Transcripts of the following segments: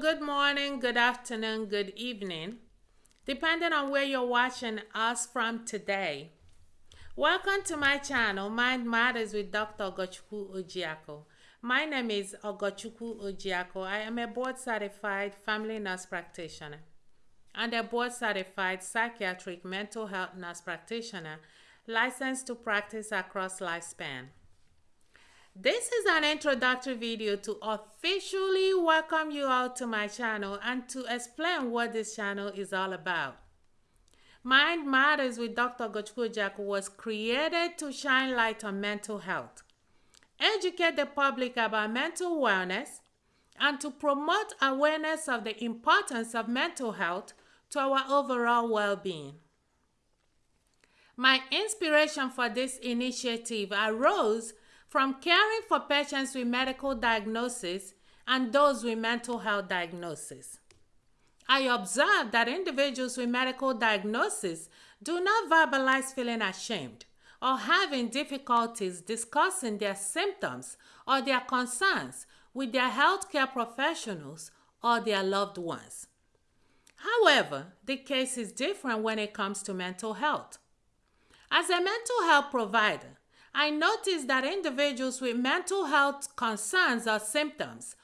good morning, good afternoon, good evening, depending on where you're watching us from today. Welcome to my channel, Mind Matters with Dr. Ogochukwu Ojiako. My name is Ogochukwu Ojiako. I am a board certified family nurse practitioner and a board certified psychiatric mental health nurse practitioner licensed to practice across lifespan. This is an introductory video to officially welcome you all to my channel and to explain what this channel is all about. Mind Matters with Dr. Ogochukwu Ojiako was created to shine light on mental health, educate the public about mental wellness, and to promote awareness of the importance of mental health to our overall well-being. My inspiration for this initiative arose from caring for patients with medical diagnosis and those with mental health diagnosis. I observed that individuals with medical diagnosis do not verbalize feeling ashamed or having difficulties discussing their symptoms or their concerns with their healthcare professionals or their loved ones. However, the case is different when it comes to mental health. As a mental health provider, I noticed that individuals with mental health concerns or symptoms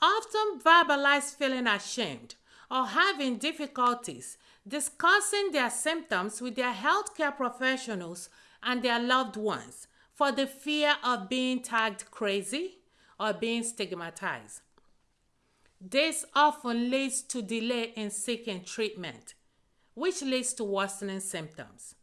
often verbalize feeling ashamed or having difficulties discussing their symptoms with their healthcare professionals and their loved ones for the fear of being tagged crazy or being stigmatized. This often leads to delay in seeking treatment, which leads to worsening symptoms.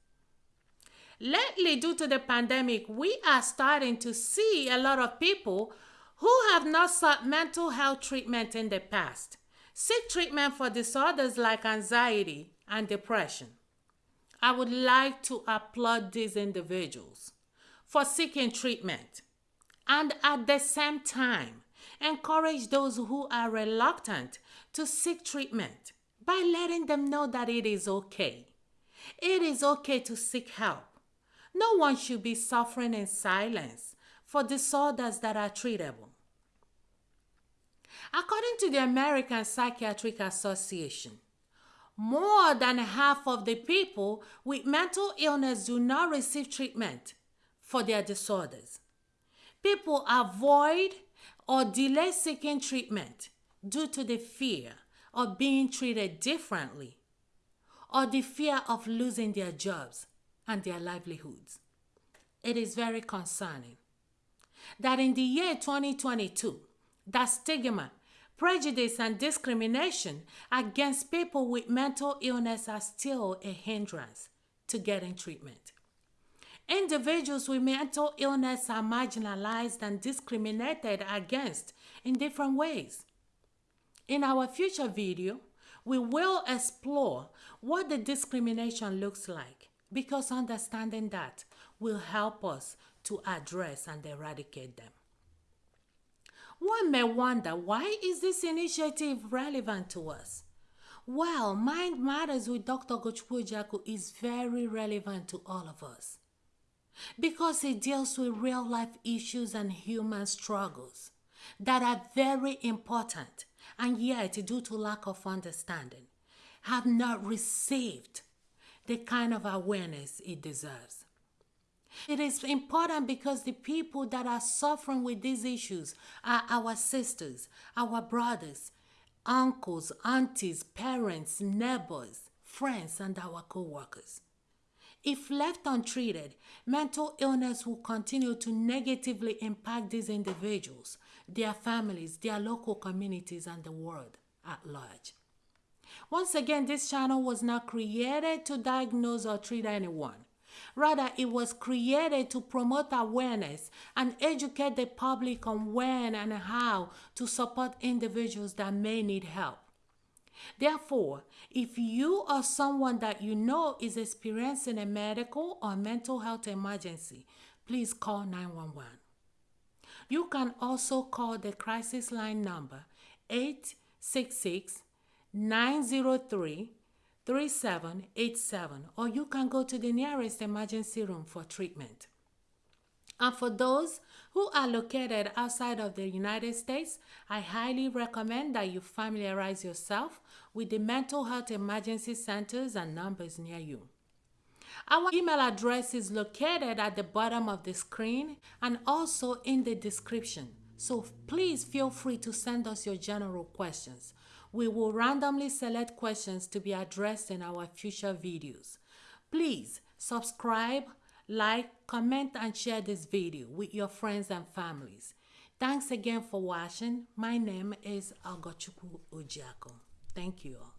Lately, due to the pandemic, we are starting to see a lot of people who have not sought mental health treatment in the past seek treatment for disorders like anxiety and depression. I would like to applaud these individuals for seeking treatment and at the same time encourage those who are reluctant to seek treatment by letting them know that it is okay. It is okay to seek help. No one should be suffering in silence for disorders that are treatable. According to the American Psychiatric Association, more than half of the people with mental illness do not receive treatment for their disorders. People avoid or delay seeking treatment due to the fear of being treated differently or the fear of losing their jobs and their livelihoods. It is very concerning that in the year 2022, that stigma, prejudice, and discrimination against people with mental illness are still a hindrance to getting treatment. Individuals with mental illness are marginalized and discriminated against in different ways. In our future video, we will explore what the discrimination looks like because understanding that will help us to address and eradicate them. One may wonder why is this initiative relevant to us? Well, Mind Matters with Dr. Ogochukwu is very relevant to all of us because it deals with real life issues and human struggles that are very important and yet, due to lack of understanding, have not received the kind of awareness it deserves. It is important because the people that are suffering with these issues are our sisters, our brothers, uncles, aunties, parents, neighbors, friends, and our co workers. If left untreated, mental illness will continue to negatively impact these individuals, their families, their local communities, and the world at large. Once again, this channel was not created to diagnose or treat anyone. Rather, it was created to promote awareness and educate the public on when and how to support individuals that may need help. Therefore, if you or someone that you know is experiencing a medical or mental health emergency, please call 911. You can also call the crisis line number 866 903 3787 or you can go to the nearest emergency room for treatment. And for those who are located outside of the United States, I highly recommend that you familiarize yourself with the mental health emergency centers and numbers near you. Our email address is located at the bottom of the screen and also in the description. So please feel free to send us your general questions. We will randomly select questions to be addressed in our future videos. Please subscribe, like, comment, and share this video with your friends and families. Thanks again for watching. My name is Ogochukwu Ojiako. Thank you all.